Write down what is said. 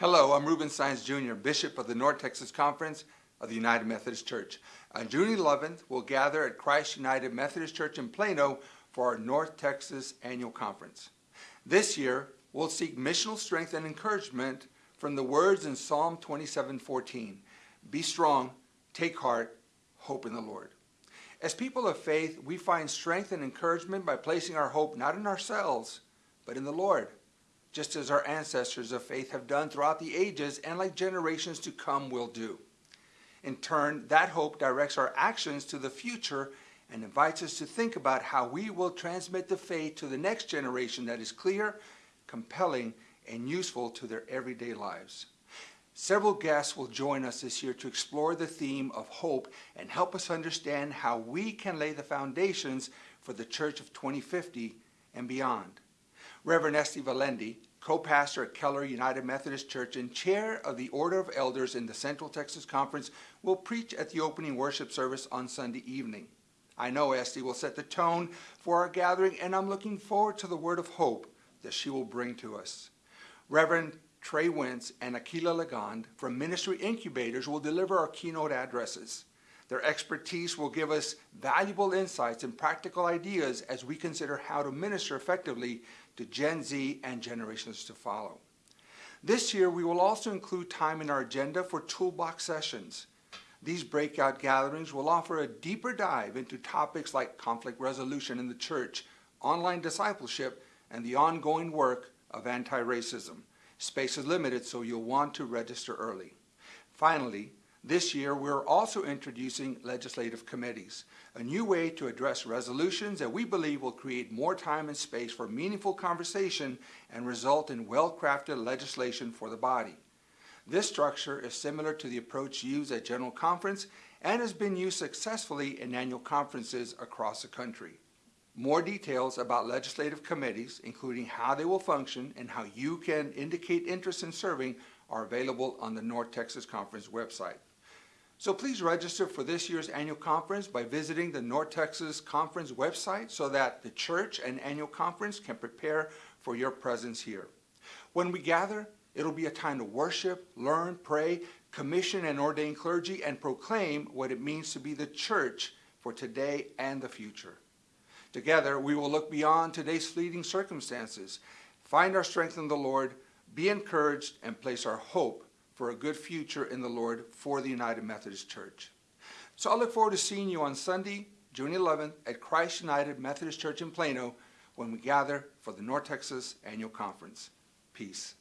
Hello, I'm Ruben Saenz Jr., Bishop of the North Texas Conference of the United Methodist Church. On June 11th, we'll gather at Christ United Methodist Church in Plano for our North Texas Annual Conference. This year, we'll seek missional strength and encouragement from the words in Psalm 27:14. Be strong, take heart, hope in the Lord. As people of faith, we find strength and encouragement by placing our hope not in ourselves, but in the Lord, just as our ancestors of faith have done throughout the ages and like generations to come will do. In turn, that hope directs our actions to the future and invites us to think about how we will transmit the faith to the next generation that is clear, compelling, and useful to their everyday lives. Several guests will join us this year to explore the theme of hope and help us understand how we can lay the foundations for the Church of 2050 and beyond. Reverend Esty Valendi, co-pastor at Keller United Methodist Church and chair of the Order of Elders in the Central Texas Conference, will preach at the opening worship service on Sunday evening. I know Esty will set the tone for our gathering, and I'm looking forward to the word of hope that she will bring to us. Reverend Trey Wentz and Akila Legond from Ministry Incubators will deliver our keynote addresses. Their expertise will give us valuable insights and practical ideas as we consider how to minister effectively to Gen Z and generations to follow. This year, we will also include time in our agenda for toolbox sessions. These breakout gatherings will offer a deeper dive into topics like conflict resolution in the church, online discipleship, and the ongoing work of anti-racism. Space is limited, so you'll want to register early. Finally, this year we're also introducing legislative committees, a new way to address resolutions that we believe will create more time and space for meaningful conversation and result in well-crafted legislation for the body. This structure is similar to the approach used at General Conference and has been used successfully in annual conferences across the country. More details about legislative committees, including how they will function and how you can indicate interest in serving, are available on the North Texas Conference website. So please register for this year's annual conference by visiting the North Texas Conference website so that the church and annual conference can prepare for your presence here. When we gather, it'll be a time to worship, learn, pray, commission and ordain clergy, and proclaim what it means to be the church for today and the future. Together, we will look beyond today's fleeting circumstances, find our strength in the Lord, be encouraged, and place our hope for a good future in the Lord for the United Methodist Church. So I look forward to seeing you on Sunday, June 11th at Christ United Methodist Church in Plano when we gather for the North Texas Annual Conference. Peace.